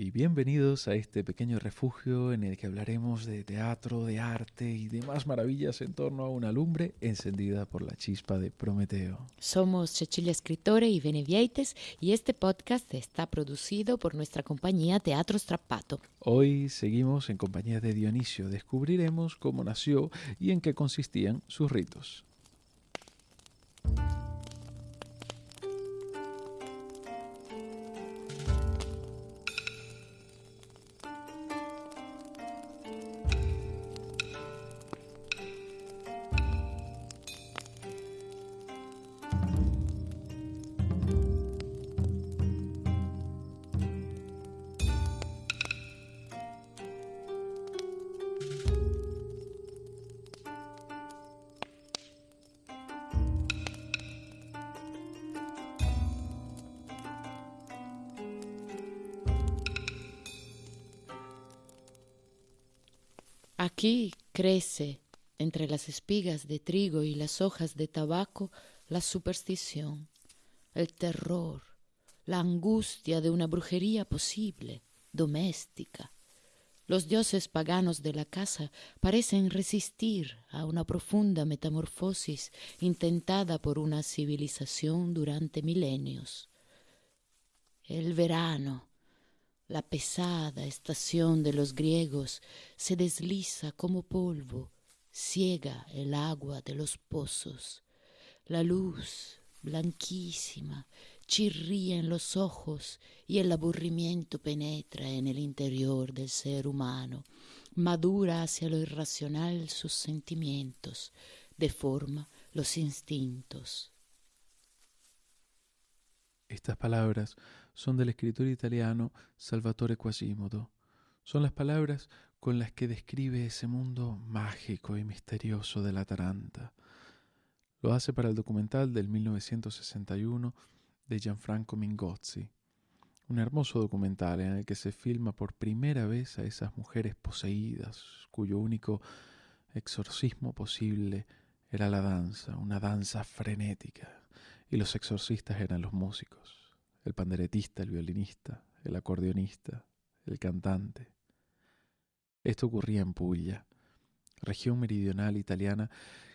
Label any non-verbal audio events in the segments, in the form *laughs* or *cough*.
y bienvenidos a este pequeño refugio en el que hablaremos de teatro, de arte y demás maravillas en torno a una lumbre encendida por la chispa de Prometeo. Somos Cecilia Escritore y Benevieites y este podcast está producido por nuestra compañía Teatro Strappato. Hoy seguimos en compañía de Dionisio, descubriremos cómo nació y en qué consistían sus ritos. Aquí crece entre las espigas de trigo y las hojas de tabaco la superstición, el terror, la angustia de una brujería posible, doméstica. Los dioses paganos de la casa parecen resistir a una profunda metamorfosis intentada por una civilización durante milenios. El verano, la pesada estación de los griegos se desliza como polvo, ciega el agua de los pozos. La luz, blanquísima, chirría en los ojos y el aburrimiento penetra en el interior del ser humano, madura hacia lo irracional sus sentimientos, deforma los instintos. Estas palabras son del escritor italiano Salvatore Quasimodo. Son las palabras con las que describe ese mundo mágico y misterioso de la Taranta. Lo hace para el documental del 1961 de Gianfranco Mingozzi, un hermoso documental en el que se filma por primera vez a esas mujeres poseídas, cuyo único exorcismo posible era la danza, una danza frenética, y los exorcistas eran los músicos el panderetista, el violinista, el acordeonista, el cantante. Esto ocurría en Puglia, región meridional italiana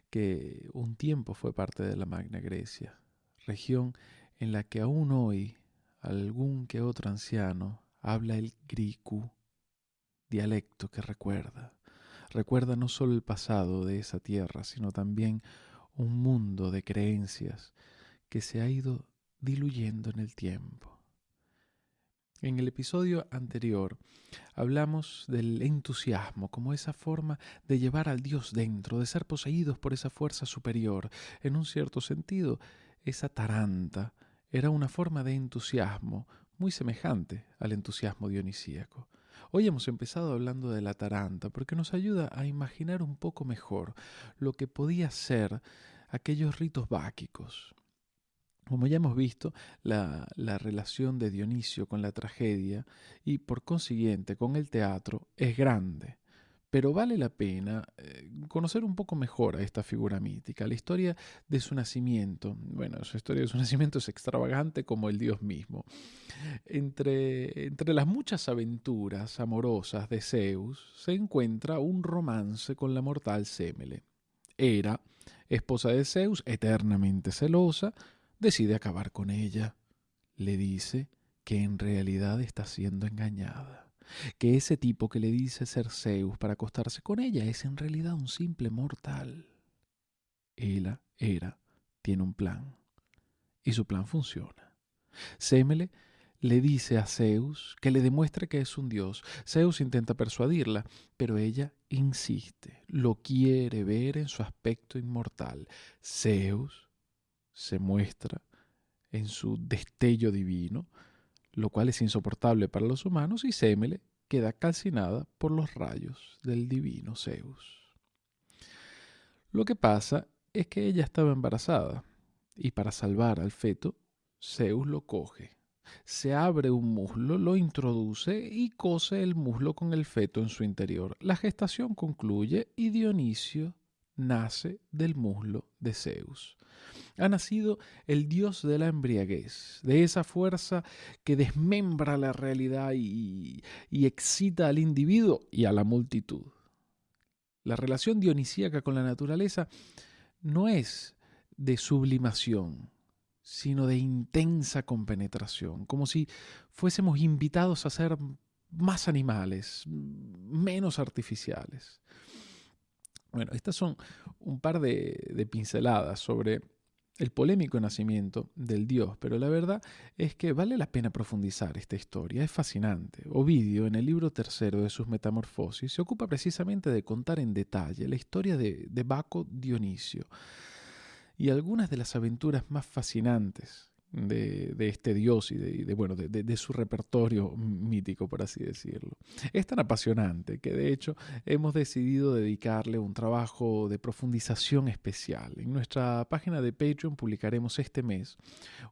que un tiempo fue parte de la Magna Grecia, región en la que aún hoy algún que otro anciano habla el griku, dialecto que recuerda. Recuerda no solo el pasado de esa tierra, sino también un mundo de creencias que se ha ido diluyendo en el tiempo. En el episodio anterior hablamos del entusiasmo como esa forma de llevar al Dios dentro, de ser poseídos por esa fuerza superior. En un cierto sentido, esa taranta era una forma de entusiasmo muy semejante al entusiasmo dionisíaco. Hoy hemos empezado hablando de la taranta porque nos ayuda a imaginar un poco mejor lo que podía ser aquellos ritos báquicos, como ya hemos visto, la, relación de Dionisio con la tragedia y por consiguiente con el teatro es grande. Pero vale la pena eh, conocer un poco mejor a esta figura mítica. La historia de su nacimiento, bueno, su historia de su *laughs* nacimiento es extravagante como el Dios mismo. Entre, entre las muchas aventuras amorosas de Zeus se encuentra un romance con la mortal Semele. Era esposa de Zeus, eternamente celosa, decide acabar con ella. Le dice que en realidad está siendo engañada, que ese tipo que le dice ser Zeus para acostarse con ella es en realidad un simple mortal. Ella, era, tiene un plan, y su plan funciona. Semele le dice a Zeus que le demuestre que es un dios. Zeus intenta persuadirla, pero ella insiste, lo quiere ver en su aspecto inmortal. Zeus se muestra en su destello divino, lo cual es insoportable para los humanos, y Semele queda calcinada por los rayos del divino Zeus. Lo que pasa es que ella estaba embarazada, y para salvar al feto, Zeus lo coge. Se abre un muslo, lo introduce y cose el muslo con el feto en su interior. La gestación concluye y Dionisio nace del muslo de Zeus. Ha nacido el dios de la embriaguez, de esa fuerza que desmembra la realidad y, excita al individuo y a la multitud. La relación dionisíaca con la naturaleza no es de sublimación, sino de intensa compenetración, como si fuésemos invitados a ser más animales, menos artificiales. Bueno, estas son un par de, pinceladas sobre el polémico nacimiento del dios, pero la verdad es que vale la pena profundizar esta historia, es fascinante. Ovidio, en el libro tercero de sus Metamorfosis, se ocupa precisamente de contar en detalle la historia de, de Baco Dionisio y algunas de las aventuras más fascinantes de, este dios y, de, bueno, de, su repertorio mítico, por así decirlo. Es tan apasionante que de hecho hemos decidido dedicarle un trabajo de profundización especial. En nuestra página de Patreon publicaremos este mes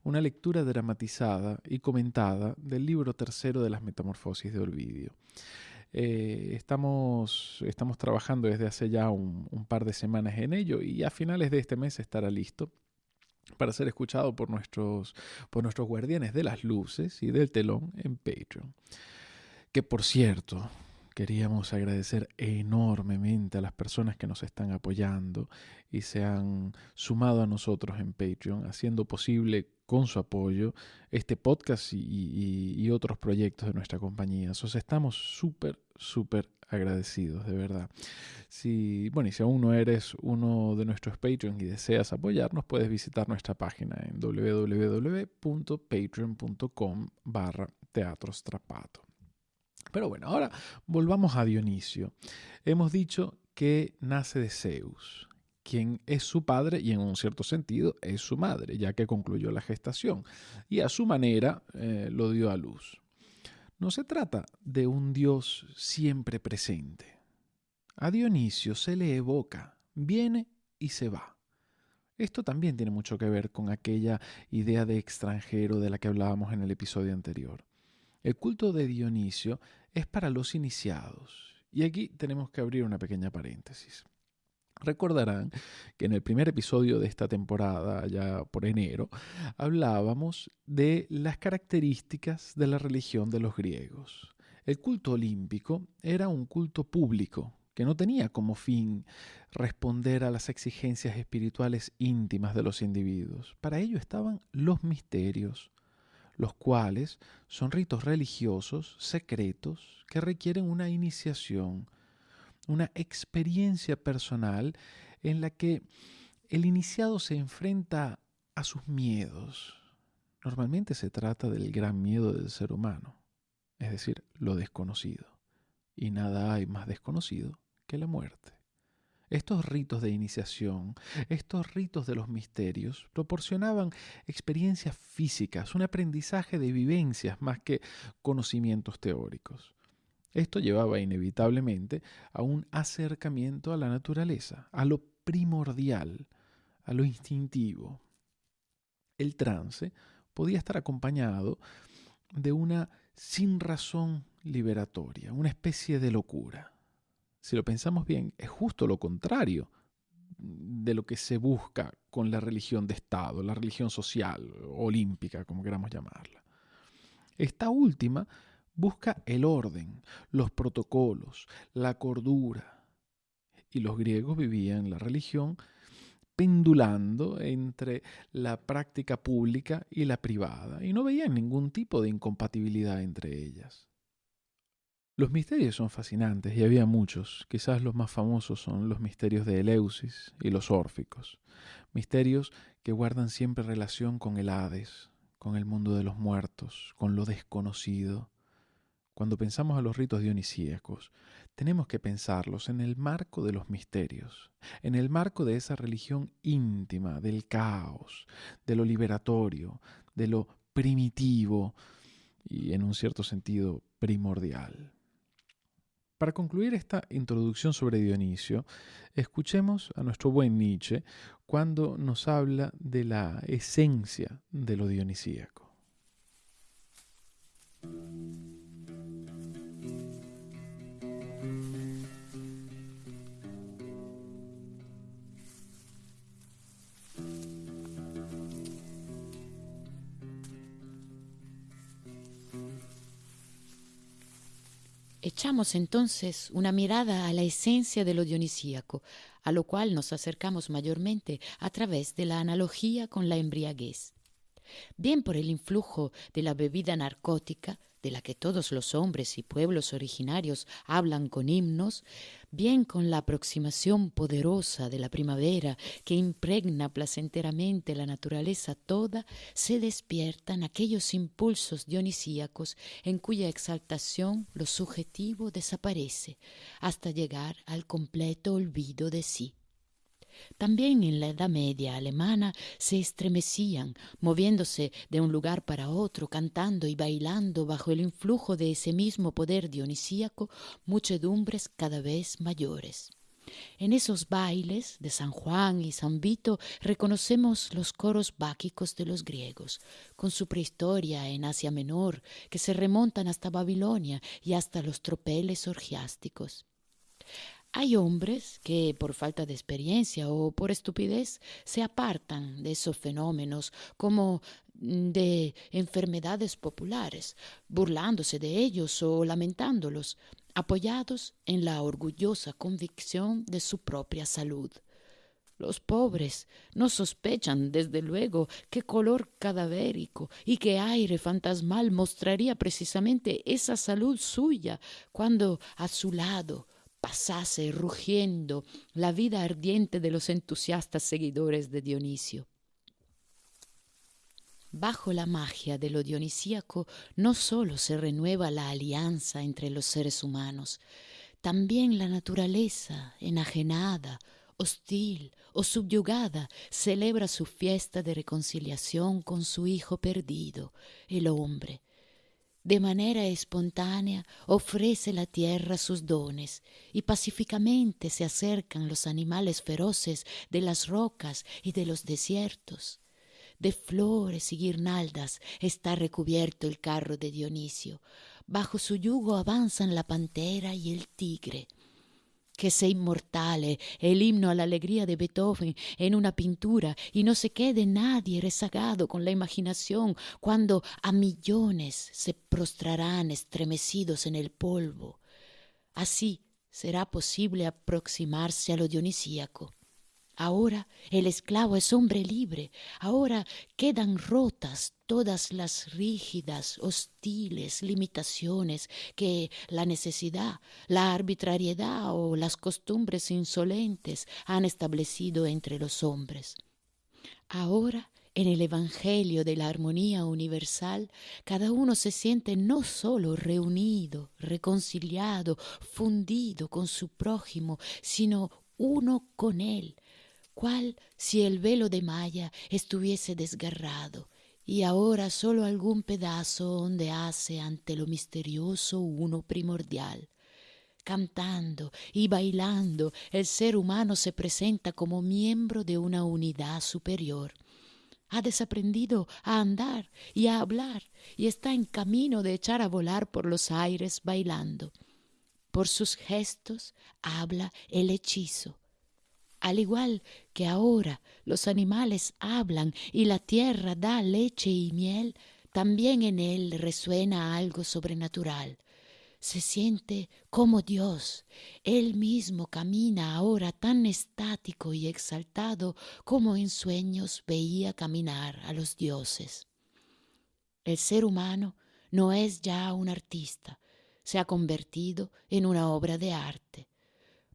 una lectura dramatizada y comentada del libro tercero de las Metamorfosis de Olvidio. Eh, estamos, estamos trabajando desde hace ya un, un par de semanas en ello y a finales de este mes estará listo para ser escuchado por nuestros, por nuestros guardianes de las luces y del telón en Patreon. Que por cierto, queríamos agradecer enormemente a las personas que nos están apoyando y se han sumado a nosotros en Patreon, haciendo posible con su apoyo este podcast y, otros proyectos de nuestra compañía. Os estamos súper, súper agradecidos, de verdad. Si, bueno, y si aún no eres uno de nuestros Patreons y deseas apoyarnos, puedes visitar nuestra página en www.patreon.com barra teatrostrapato. Pero bueno, ahora volvamos a Dionisio. Hemos dicho que nace de Zeus, quien es su padre y en un cierto sentido es su madre, ya que concluyó la gestación, y a su manera eh, lo dio a luz. No se trata de un Dios siempre presente. A Dionisio se le evoca, viene y se va. Esto también tiene mucho que ver con aquella idea de extranjero de la que hablábamos en el episodio anterior. El culto de Dionisio es para los iniciados. Y aquí tenemos que abrir una pequeña paréntesis. Recordarán que en el primer episodio de esta temporada, ya por enero, hablábamos de las características de la religión de los griegos. El culto olímpico era un culto público que no tenía como fin responder a las exigencias espirituales íntimas de los individuos. Para ello estaban los misterios, los cuales son ritos religiosos secretos que requieren una iniciación, una experiencia personal en la que el iniciado se enfrenta a sus miedos. Normalmente se trata del gran miedo del ser humano, es decir, lo desconocido. Y nada hay más desconocido que la muerte. Estos ritos de iniciación, estos ritos de los misterios, proporcionaban experiencias físicas, un aprendizaje de vivencias más que conocimientos teóricos. Esto llevaba inevitablemente a un acercamiento a la naturaleza, a lo primordial, a lo instintivo. El trance podía estar acompañado de una sin razón liberatoria, una especie de locura. Si lo pensamos bien, es justo lo contrario de lo que se busca con la religión de Estado, la religión social, olímpica, como queramos llamarla. Esta última Busca el orden, los protocolos, la cordura. Y los griegos vivían la religión pendulando entre la práctica pública y la privada, y no veían ningún tipo de incompatibilidad entre ellas. Los misterios son fascinantes y había muchos, quizás los más famosos son los misterios de Eleusis y los órficos, misterios que guardan siempre relación con el Hades, con el mundo de los muertos, con lo desconocido, cuando pensamos a los ritos dionisíacos, tenemos que pensarlos en el marco de los misterios, en el marco de esa religión íntima, del caos, de lo liberatorio, de lo primitivo y en un cierto sentido primordial. Para concluir esta introducción sobre Dionisio, escuchemos a nuestro buen Nietzsche cuando nos habla de la esencia de lo dionisíaco. Echamos entonces una mirada a la esencia de lo dionisíaco, a lo cual nos acercamos mayormente a través de la analogía con la embriaguez. Bien por el influjo de la bebida narcótica, de la que todos los hombres y pueblos originarios hablan con himnos, bien con la aproximación poderosa de la primavera que impregna placenteramente la naturaleza toda, se despiertan aquellos impulsos dionisíacos en cuya exaltación lo subjetivo desaparece hasta llegar al completo olvido de sí. También en la Edad Media alemana se estremecían, moviéndose de un lugar para otro, cantando y bailando bajo el influjo de ese mismo poder dionisíaco, muchedumbres cada vez mayores. En esos bailes de San Juan y San Vito reconocemos los coros báquicos de los griegos, con su prehistoria en Asia Menor, que se remontan hasta Babilonia y hasta los tropeles orgiásticos. Hay hombres que por falta de experiencia o por estupidez se apartan de esos fenómenos como de enfermedades populares, burlándose de ellos o lamentándolos, apoyados en la orgullosa convicción de su propia salud. Los pobres no sospechan, desde luego, qué color cadavérico y qué aire fantasmal mostraría precisamente esa salud suya cuando a su lado pasase rugiendo la vida ardiente de los entusiastas seguidores de Dionisio. Bajo la magia de lo dionisíaco no sólo se renueva la alianza entre los seres humanos, también la naturaleza, enajenada, hostil o subyugada, celebra su fiesta de reconciliación con su hijo perdido, el hombre, de manera espontánea ofrece la tierra sus dones y pacíficamente se acercan los animales feroces de las rocas y de los desiertos. De flores y guirnaldas está recubierto el carro de Dionisio. Bajo su yugo avanzan la pantera y el tigre que sea inmortale el himno a la alegría de Beethoven en una pintura y no se quede nadie rezagado con la imaginación cuando a millones se prostrarán estremecidos en el polvo. Así será posible aproximarse a lo dionisíaco. Ahora el esclavo es hombre libre, ahora quedan rotas todas las rígidas, hostiles limitaciones que la necesidad, la arbitrariedad o las costumbres insolentes han establecido entre los hombres. Ahora en el Evangelio de la armonía universal, cada uno se siente no sólo reunido, reconciliado, fundido con su prójimo, sino uno con él, cual si el velo de malla estuviese desgarrado y ahora solo algún pedazo ondease ante lo misterioso uno primordial. Cantando y bailando, el ser humano se presenta como miembro de una unidad superior. Ha desaprendido a andar y a hablar y está en camino de echar a volar por los aires bailando. Por sus gestos habla el hechizo al igual que ahora los animales hablan y la tierra da leche y miel, también en él resuena algo sobrenatural. Se siente como Dios. Él mismo camina ahora tan estático y exaltado como en sueños veía caminar a los dioses. El ser humano no es ya un artista, se ha convertido en una obra de arte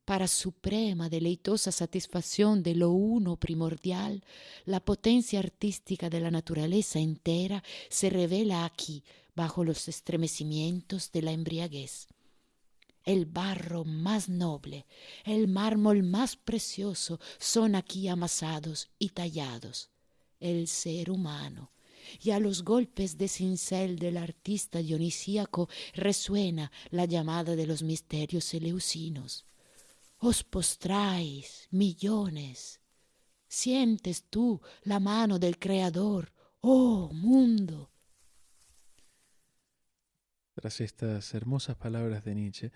para suprema deleitosa satisfacción de lo uno primordial, la potencia artística de la naturaleza entera se revela aquí bajo los estremecimientos de la embriaguez. El barro más noble, el mármol más precioso son aquí amasados y tallados. El ser humano, y a los golpes de cincel del artista dionisíaco resuena la llamada de los misterios eleusinos os postráis millones. Sientes tú la mano del Creador, oh mundo. Tras estas hermosas palabras de Nietzsche,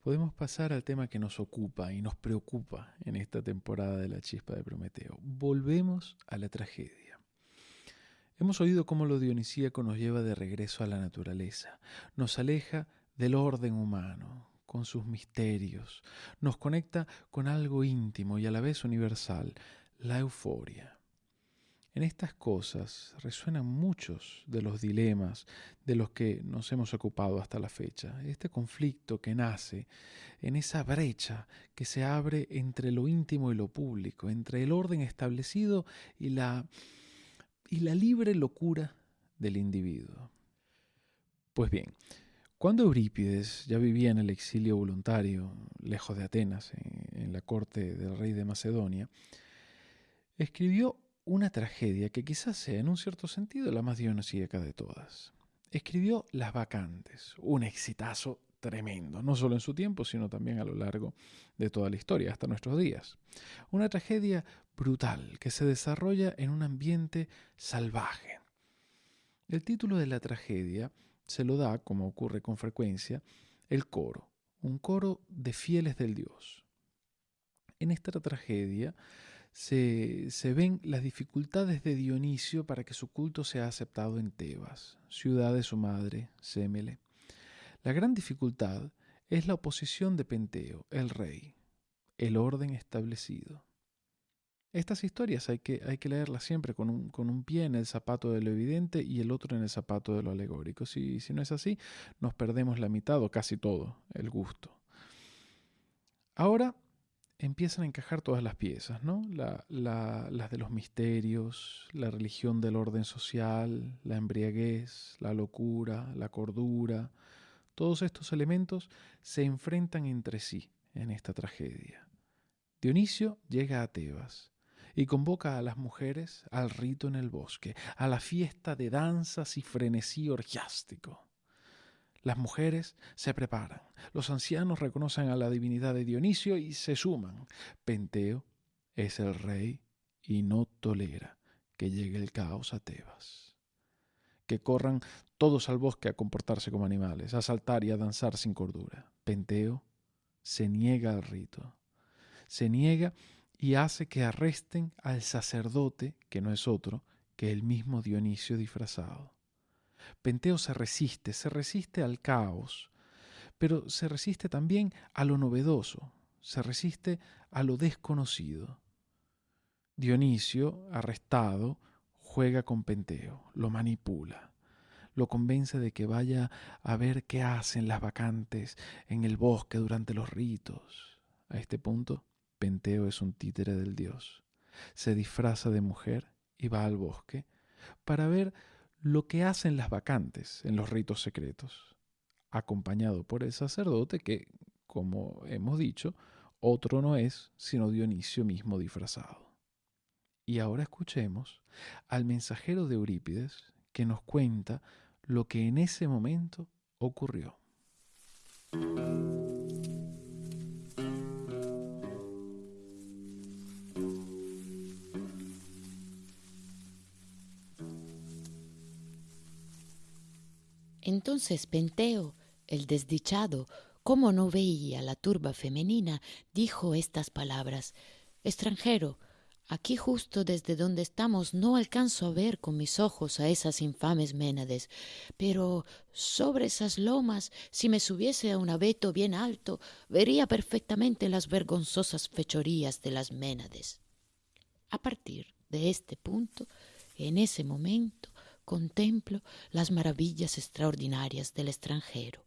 podemos pasar al tema que nos ocupa y nos preocupa en esta temporada de la chispa de Prometeo. Volvemos a la tragedia. Hemos oído cómo lo dionisíaco nos lleva de regreso a la naturaleza, nos aleja del orden humano, con sus misterios, nos conecta con algo íntimo y a la vez universal, la euforia. En estas cosas resuenan muchos de los dilemas de los que nos hemos ocupado hasta la fecha. Este conflicto que nace en esa brecha que se abre entre lo íntimo y lo público, entre el orden establecido y la, y la libre locura del individuo. Pues bien, cuando Eurípides ya vivía en el exilio voluntario, lejos de Atenas, en la corte del rey de Macedonia, escribió una tragedia que quizás sea en un cierto sentido la más dionisíaca de todas. Escribió Las Vacantes, un exitazo tremendo, no solo en su tiempo, sino también a lo largo de toda la historia, hasta nuestros días. Una tragedia brutal que se desarrolla en un ambiente salvaje. El título de la tragedia se lo da, como ocurre con frecuencia, el coro, un coro de fieles del Dios. En esta tragedia se, ven las dificultades de Dionisio para que su culto sea aceptado en Tebas, ciudad de su madre, Sémele. La gran dificultad es la oposición de Penteo, el rey, el orden establecido. Estas historias hay que, hay que leerlas siempre con un, con un, pie en el zapato de lo evidente y el otro en el zapato de lo alegórico. Si, si no es así, nos perdemos la mitad o casi todo, el gusto. Ahora empiezan a encajar todas las piezas, ¿no? las de los misterios, la religión del orden social, la embriaguez, la locura, la cordura. Todos estos elementos se enfrentan entre sí en esta tragedia. Dionisio llega a Tebas y convoca a las mujeres al rito en el bosque, a la fiesta de danzas y frenesí orgiástico. Las mujeres se preparan, los ancianos reconocen a la divinidad de Dionisio y se suman. Penteo es el rey y no tolera que llegue el caos a Tebas. Que corran todos al bosque a comportarse como animales, a saltar y a danzar sin cordura. Penteo se niega al rito. Se niega y hace que arresten al sacerdote, que no es otro que el mismo Dionisio disfrazado. Penteo se resiste, se resiste al caos, pero se resiste también a lo novedoso, se resiste a lo desconocido. Dionisio, arrestado, juega con Penteo, lo manipula, lo convence de que vaya a ver qué hacen las vacantes en el bosque durante los ritos. A este punto, Penteo es un títere del dios. Se disfraza de mujer y va al bosque para ver lo que hacen las vacantes en los ritos secretos, acompañado por el sacerdote que, como hemos dicho, otro no es sino Dionisio mismo disfrazado. Y ahora escuchemos al mensajero de Eurípides que nos cuenta lo que en ese momento ocurrió. Entonces Penteo, el desdichado, como no veía la turba femenina, dijo estas palabras. Extranjero, aquí justo desde donde estamos no alcanzo a ver con mis ojos a esas infames ménades, pero sobre esas lomas, si me subiese a un abeto bien alto, vería perfectamente las vergonzosas fechorías de las ménades. A partir de este punto, en ese momento, contemplo las maravillas extraordinarias del extranjero.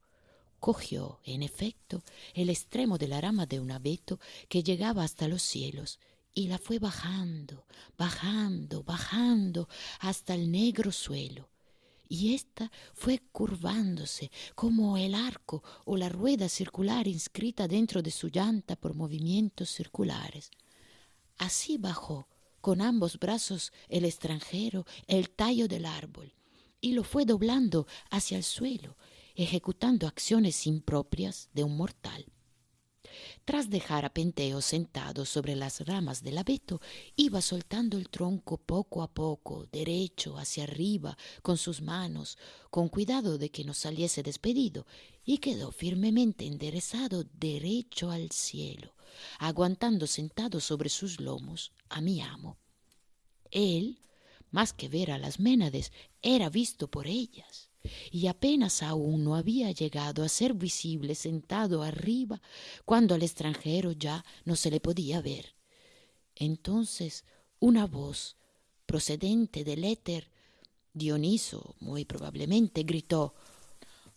Cogió, en efecto, el extremo de la rama de un abeto que llegaba hasta los cielos y la fue bajando, bajando, bajando hasta el negro suelo. Y ésta fue curvándose como el arco o la rueda circular inscrita dentro de su llanta por movimientos circulares. Así bajó con ambos brazos el extranjero el tallo del árbol y lo fue doblando hacia el suelo, ejecutando acciones impropias de un mortal. Tras dejar a Penteo sentado sobre las ramas del abeto, iba soltando el tronco poco a poco, derecho hacia arriba, con sus manos, con cuidado de que no saliese despedido, y quedó firmemente enderezado derecho al cielo, aguantando sentado sobre sus lomos a mi amo. Él, más que ver a las ménades, era visto por ellas. Y apenas aún no había llegado a ser visible sentado arriba cuando al extranjero ya no se le podía ver. Entonces una voz procedente del éter, Dioniso muy probablemente gritó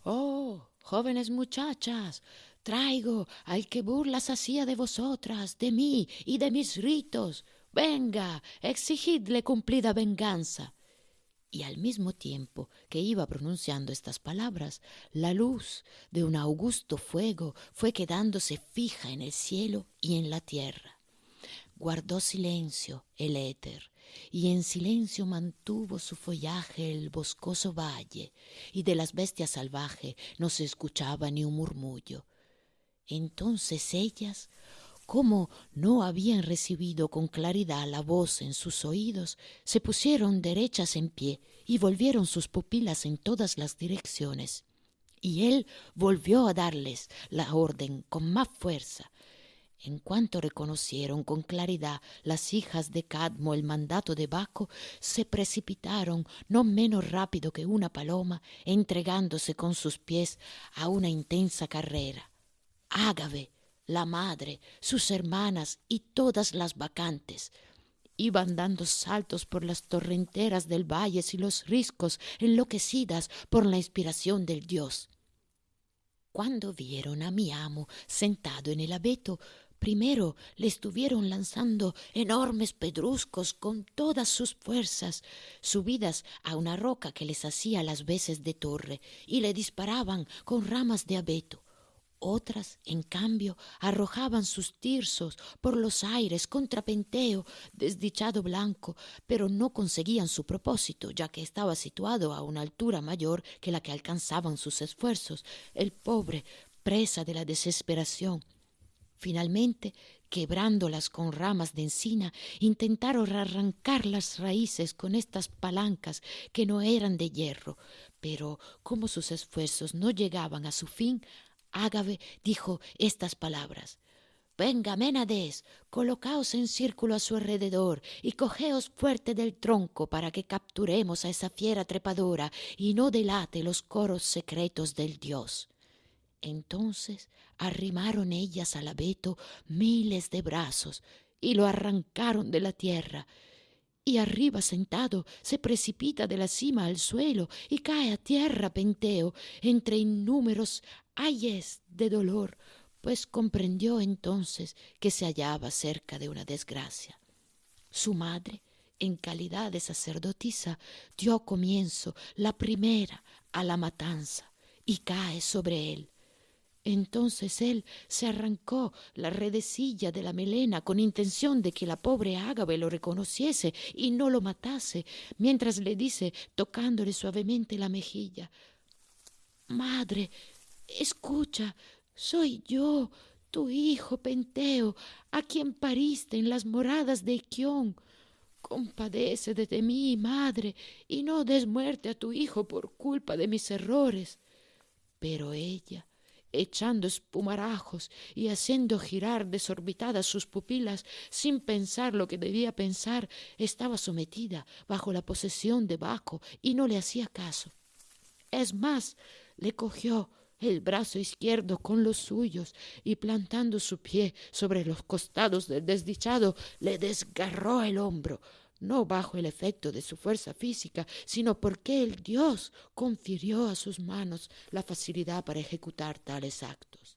Oh, jóvenes muchachas, traigo al que burlas hacía de vosotras, de mí y de mis ritos. Venga, exigidle cumplida venganza. Y al mismo tiempo que iba pronunciando estas palabras, la luz de un augusto fuego fue quedándose fija en el cielo y en la tierra. Guardó silencio el éter, y en silencio mantuvo su follaje el boscoso valle, y de las bestias salvajes no se escuchaba ni un murmullo. Entonces ellas, como no habían recibido con claridad la voz en sus oídos, se pusieron derechas en pie y volvieron sus pupilas en todas las direcciones. Y él volvió a darles la orden con más fuerza. En cuanto reconocieron con claridad las hijas de Cadmo el mandato de Baco, se precipitaron no menos rápido que una paloma, entregándose con sus pies a una intensa carrera. Ágave, la madre, sus hermanas y todas las vacantes. Iban dando saltos por las torrenteras del valle y los riscos, enloquecidas por la inspiración del dios. Cuando vieron a mi amo sentado en el abeto, primero le estuvieron lanzando enormes pedruscos con todas sus fuerzas, subidas a una roca que les hacía las veces de torre, y le disparaban con ramas de abeto. Otras, en cambio, arrojaban sus tirsos por los aires contra Penteo, desdichado blanco, pero no conseguían su propósito, ya que estaba situado a una altura mayor que la que alcanzaban sus esfuerzos. El pobre, presa de la desesperación. Finalmente, quebrándolas con ramas de encina, intentaron arrancar las raíces con estas palancas que no eran de hierro, pero como sus esfuerzos no llegaban a su fin, Ágave dijo estas palabras. Venga, Ménades, colocaos en círculo a su alrededor y cogeos fuerte del tronco para que capturemos a esa fiera trepadora y no delate los coros secretos del dios. Entonces arrimaron ellas al abeto miles de brazos y lo arrancaron de la tierra y arriba sentado se precipita de la cima al suelo y cae a tierra Penteo entre innúmeros ayes de dolor, pues comprendió entonces que se hallaba cerca de una desgracia. Su madre, en calidad de sacerdotisa, dio comienzo la primera a la matanza y cae sobre él. Entonces él se arrancó la redecilla de la melena con intención de que la pobre Ágave lo reconociese y no lo matase, mientras le dice, tocándole suavemente la mejilla, Madre, escucha, soy yo, tu hijo Penteo, a quien pariste en las moradas de Iquión. Compadece de mí, madre, y no des muerte a tu hijo por culpa de mis errores. Pero ella, echando espumarajos y haciendo girar desorbitadas sus pupilas sin pensar lo que debía pensar, estaba sometida bajo la posesión de Baco y no le hacía caso. Es más, le cogió el brazo izquierdo con los suyos y plantando su pie sobre los costados del desdichado, le desgarró el hombro, no bajo el efecto de su fuerza física, sino porque el Dios confirió a sus manos la facilidad para ejecutar tales actos.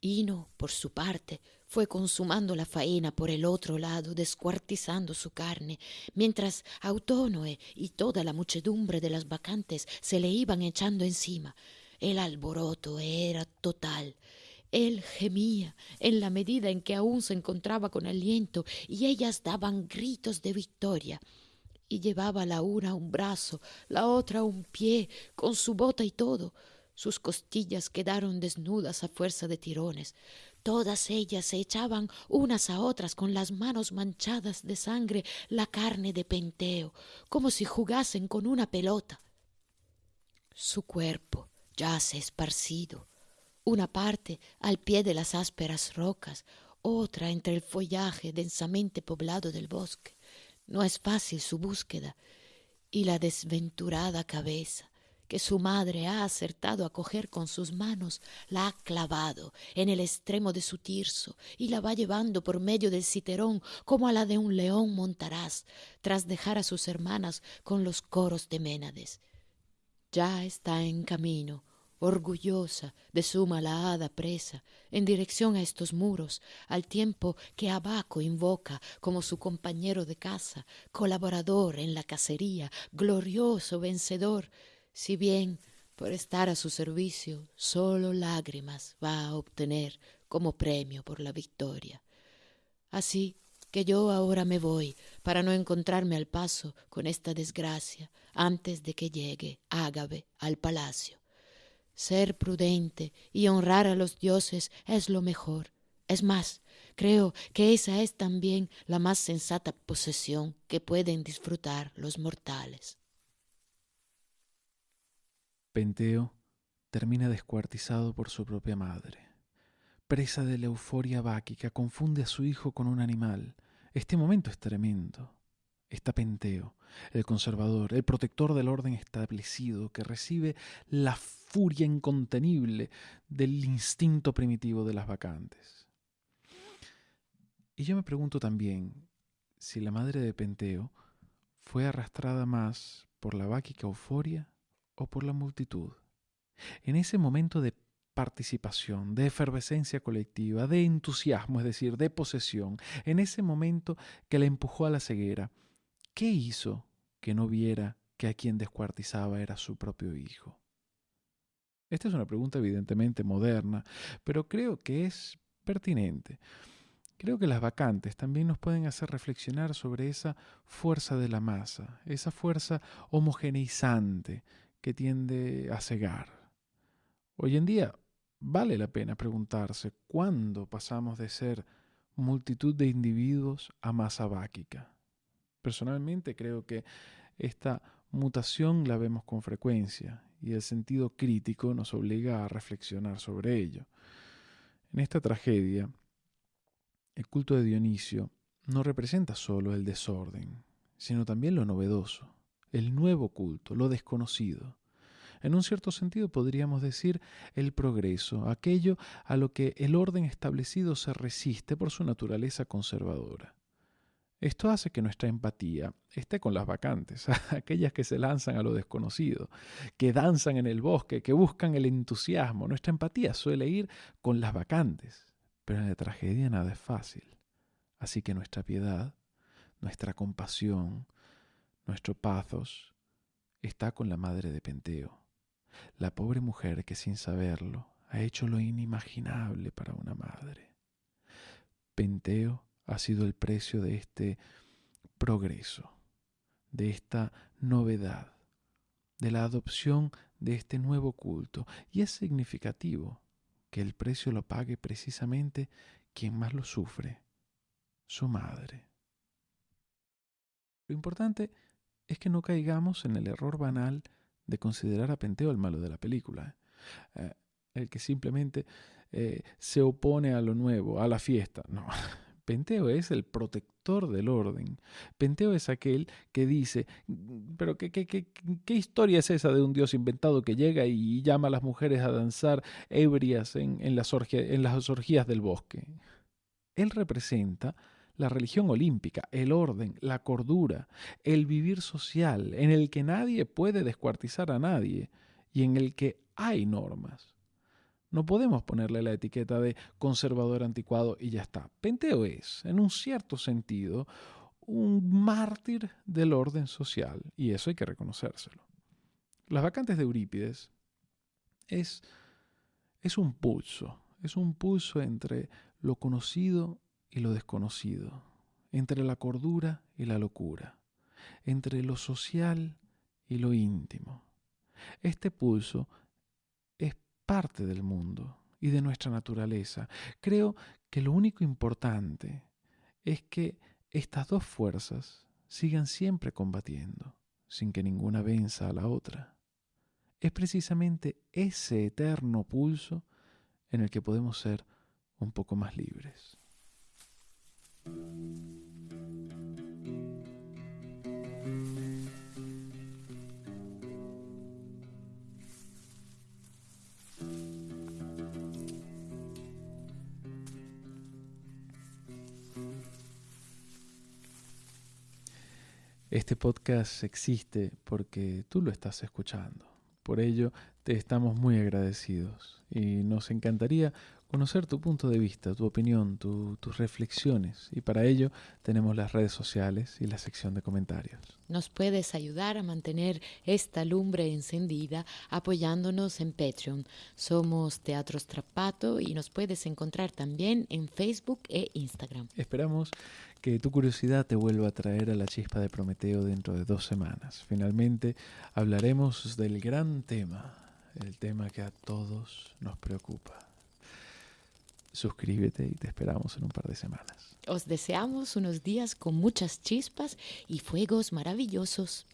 Hino, por su parte, fue consumando la faena por el otro lado, descuartizando su carne, mientras Autónoe y toda la muchedumbre de las vacantes se le iban echando encima. El alboroto era total. Él gemía en la medida en que aún se encontraba con aliento y ellas daban gritos de victoria. Y llevaba la una un brazo, la otra un pie, con su bota y todo. Sus costillas quedaron desnudas a fuerza de tirones. Todas ellas se echaban unas a otras con las manos manchadas de sangre la carne de Penteo, como si jugasen con una pelota. Su cuerpo yace esparcido, una parte al pie de las ásperas rocas, otra entre el follaje densamente poblado del bosque. No es fácil su búsqueda, y la desventurada cabeza, que su madre ha acertado a coger con sus manos, la ha clavado en el extremo de su tirso y la va llevando por medio del citerón como a la de un león montaraz, tras dejar a sus hermanas con los coros de Ménades. Ya está en camino, orgullosa de su malhada presa, en dirección a estos muros, al tiempo que Abaco invoca como su compañero de casa, colaborador en la cacería, glorioso vencedor, si bien por estar a su servicio solo lágrimas va a obtener como premio por la victoria. Así que yo ahora me voy para no encontrarme al paso con esta desgracia antes de que llegue Ágave al palacio. Ser prudente y honrar a los dioses es lo mejor. Es más, creo que esa es también la más sensata posesión que pueden disfrutar los mortales. Penteo termina descuartizado por su propia madre. Presa de la euforia báquica, confunde a su hijo con un animal. Este momento es tremendo. Está Penteo, el conservador, el protector del orden establecido, que recibe la furia incontenible del instinto primitivo de las vacantes. Y yo me pregunto también si la madre de Penteo fue arrastrada más por la báquica euforia o por la multitud. En ese momento de participación, de efervescencia colectiva, de entusiasmo, es decir, de posesión, en ese momento que la empujó a la ceguera, ¿qué hizo que no viera que a quien descuartizaba era su propio hijo? Esta es una pregunta evidentemente moderna, pero creo que es pertinente. Creo que las vacantes también nos pueden hacer reflexionar sobre esa fuerza de la masa, esa fuerza homogeneizante que tiende a cegar. Hoy en día vale la pena preguntarse cuándo pasamos de ser multitud de individuos a masa báquica. Personalmente creo que esta mutación la vemos con frecuencia y el sentido crítico nos obliga a reflexionar sobre ello. En esta tragedia, el culto de Dionisio no representa solo el desorden, sino también lo novedoso, el nuevo culto, lo desconocido. En un cierto sentido podríamos decir el progreso, aquello a lo que el orden establecido se resiste por su naturaleza conservadora. Esto hace que nuestra empatía esté con las vacantes, *laughs* aquellas que se lanzan a lo desconocido, que danzan en el bosque, que buscan el entusiasmo. Nuestra empatía suele ir con las vacantes, pero en la tragedia nada es fácil. Así que nuestra piedad, nuestra compasión, nuestro pathos está con la madre de Penteo, la pobre mujer que sin saberlo ha hecho lo inimaginable para una madre. Penteo ha sido el precio de este progreso, de esta novedad, de la adopción de este nuevo culto. Y es significativo que el precio lo pague precisamente quien más lo sufre, su madre. Lo importante es que no caigamos en el error banal de considerar a Penteo el malo de la película, eh, el que simplemente eh, se opone a lo nuevo, a la fiesta. No, Penteo es el protector del orden. Penteo es aquel que dice, pero ¿qué, historia es esa de un dios inventado que llega y llama a las mujeres a danzar ebrias en, en, las, en las orgías del bosque? Él representa la religión olímpica, el orden, la cordura, el vivir social, en el que nadie puede descuartizar a nadie y en el que hay normas. No podemos ponerle la etiqueta de conservador anticuado y ya está. Penteo es, en un cierto sentido, un mártir del orden social, y eso hay que reconocérselo. Las vacantes de Eurípides es, es un pulso, es un pulso entre lo conocido y lo desconocido, entre la cordura y la locura, entre lo social y lo íntimo. Este pulso parte del mundo y de nuestra naturaleza. Creo que lo único importante es que estas dos fuerzas sigan siempre combatiendo, sin que ninguna venza a la otra. Es precisamente ese eterno pulso en el que podemos ser un poco más libres. Este podcast existe porque tú lo estás escuchando. Por ello, te estamos muy agradecidos y nos encantaría conocer tu punto de vista, tu opinión, tus reflexiones. Y para ello tenemos las redes sociales y la sección de comentarios. Nos puedes ayudar a mantener esta lumbre encendida apoyándonos en Patreon. Somos Teatro Strapato y nos puedes encontrar también en Facebook e Instagram. Esperamos que tu curiosidad te vuelva a traer a la chispa de Prometeo dentro de dos semanas. Finalmente hablaremos del gran tema, el tema que a todos nos preocupa suscríbete y te esperamos en un par de semanas. Os deseamos unos días con muchas chispas y fuegos maravillosos.